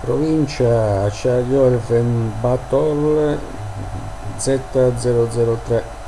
provincia Charles Batol Z003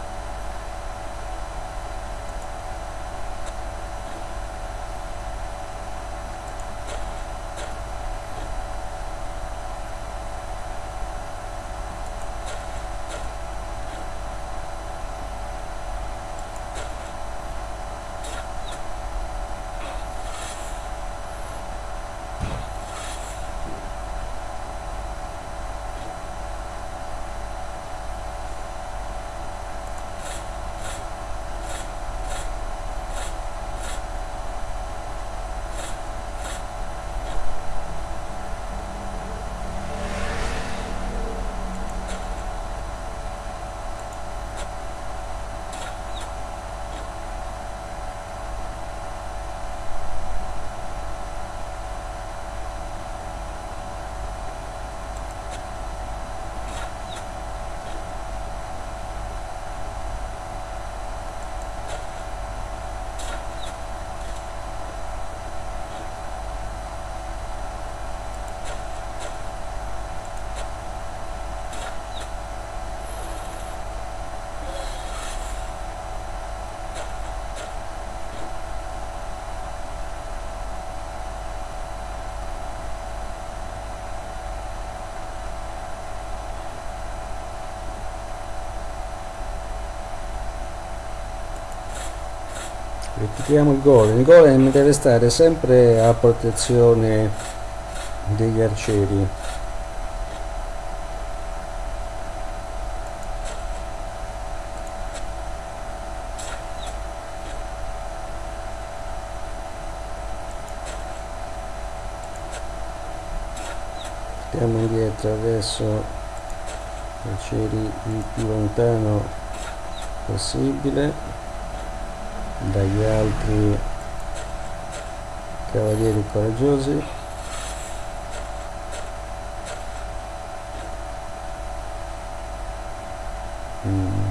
ripetiamo il golem. Il golem deve stare sempre a protezione degli arcieri. Stiamo indietro adesso arcieri il più lontano possibile dagli altri cavalieri coraggiosi. Mm.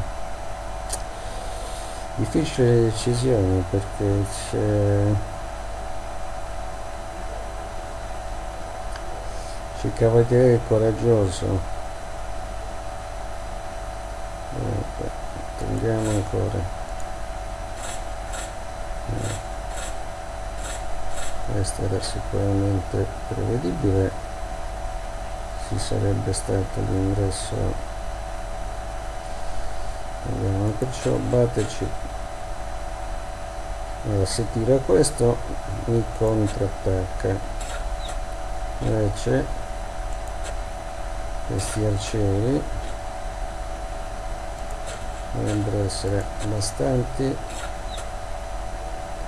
difficile decisione perché c'è c'è il cavaliere coraggioso. Ecco, attendiamo ancora questo era sicuramente prevedibile. Ci sarebbe stato l'ingresso. Abbiamo perciò batterci allora se tira questo mi contrattacca. Invece questi arcieri. Dovrebbero essere bastanti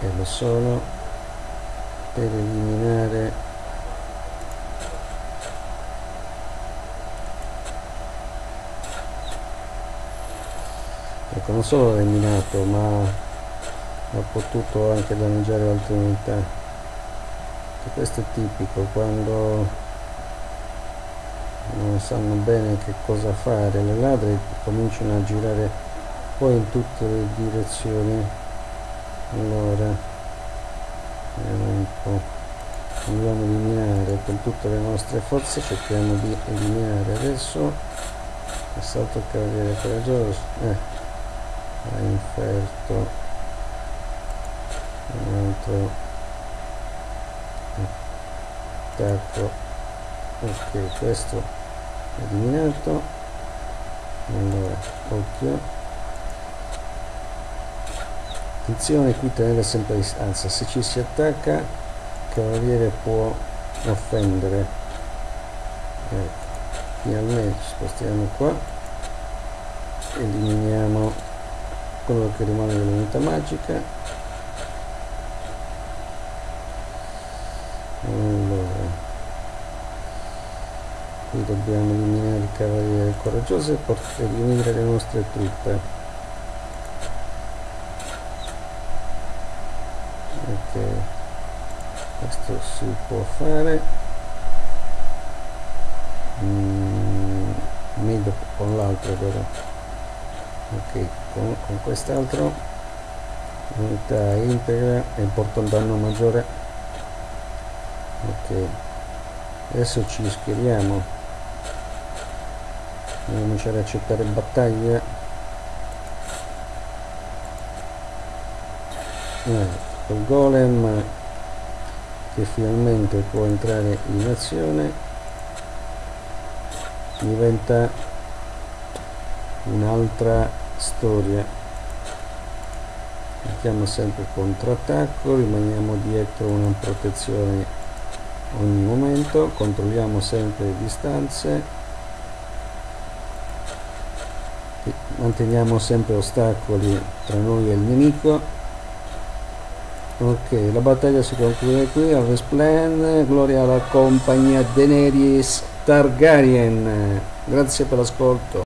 e lo sono per eliminare ecco non solo l'ha eliminato ma ha potuto anche danneggiare altre unità. E questo è tipico quando non sanno bene che cosa fare le ladre cominciano a girare poi in tutte le direzioni allora vediamo un po' andiamo a eliminare con tutte le nostre forze cerchiamo di eliminare adesso. Assalto il cavaliere coraggioso eh, ha inferto un altro attacco. Ok questo eliminato. Allora occhio attenzione qui tenere sempre a distanza. Se ci si attacca il cavaliere può offendere. Ecco finalmente ci spostiamo qua. Eliminiamo quello che rimane dell'unità magica. Allora qui dobbiamo eliminare il cavaliere coraggioso e eliminare le nostre truppe questo si può fare. Mm, meglio con l'altro però. Ok con, con quest'altro unità integra e porta un danno maggiore. Ok adesso ci schieriamo a cominciare a accettare battaglia. Eh, col golem che finalmente può entrare in azione diventa un'altra storia. Mettiamo sempre contrattacco rimaniamo dietro una protezione ogni momento controlliamo sempre le distanze manteniamo sempre ostacoli tra noi e il nemico ok la battaglia si conclude qui al Resplen gloria alla compagnia Daenerys Targaryen. Grazie per l'ascolto